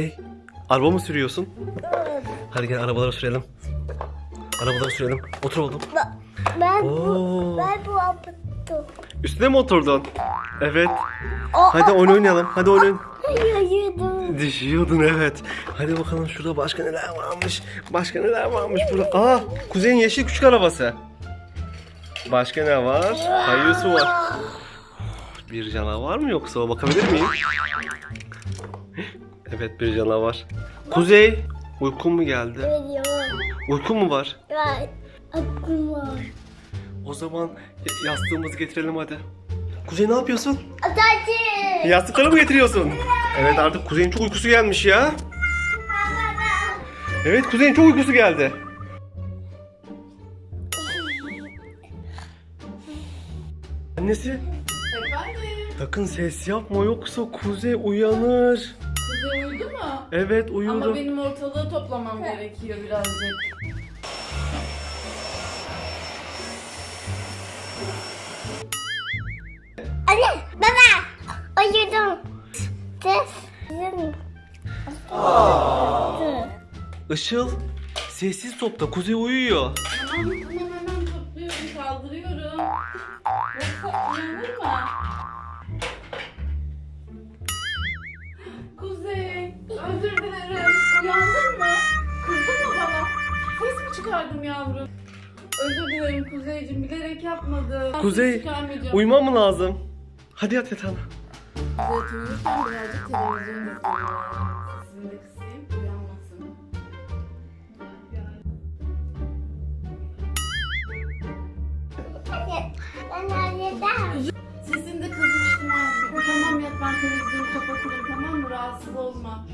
Kuzey, araba mı sürüyorsun? Hadi gel arabalara sürelim. Arabalara sürelim. Otur oğlum. Ben Oo. bu, ben bu yaptım. Üstüne mi oturdun? Evet. Hadi oyun oynayalım. Hadi oyun. Yayıyordum. Düşüyordun evet. Hadi bakalım şurada başka neler varmış. Başka neler varmış burada. Aa, Kuzey'in yeşil küçük arabası. Başka ne var? Kayıyorsu var. Bir canavar mı yoksa bakabilir miyim? Evet bir canavar. Kuzey, uykun mu geldi? Veriyor. Uykun mu var? Var. Aklım var. O zaman yastığımızı getirelim hadi. Kuzey ne yapıyorsun? Atacı. Yastıkları mı getiriyorsun? Evet artık Kuzey'in çok uykusu gelmiş ya. Evet Kuzey'in çok uykusu geldi. Annesi Efendim? sakın ses yapma yoksa Kuzey uyanır. Kuzey uyudu mu? Evet uyudu. Ama benim ortalığı toplamam gerekiyor birazcık. Anne, baba. Uyudum. Ses. Sizin. Işıl sessiz topla Kuzey uyuyor. Tamam tamam hemen topluyorum kaldırıyorum. Çıkardım yavrum? Özür dilerim Kuzeyciğim bilerek yapmadım. Ses Kuzey çıkarmayacağım. uyumam mı lazım? Hadi yat yatağına. Evet uyurken birazcık televizyon izliyorum. Sesini de kısayım uyanmasın. Ben halledem. Sesini de kızmıştım artık. Tamam yat ben televizyonu kapatırım tamam mı? Rahatsız olma.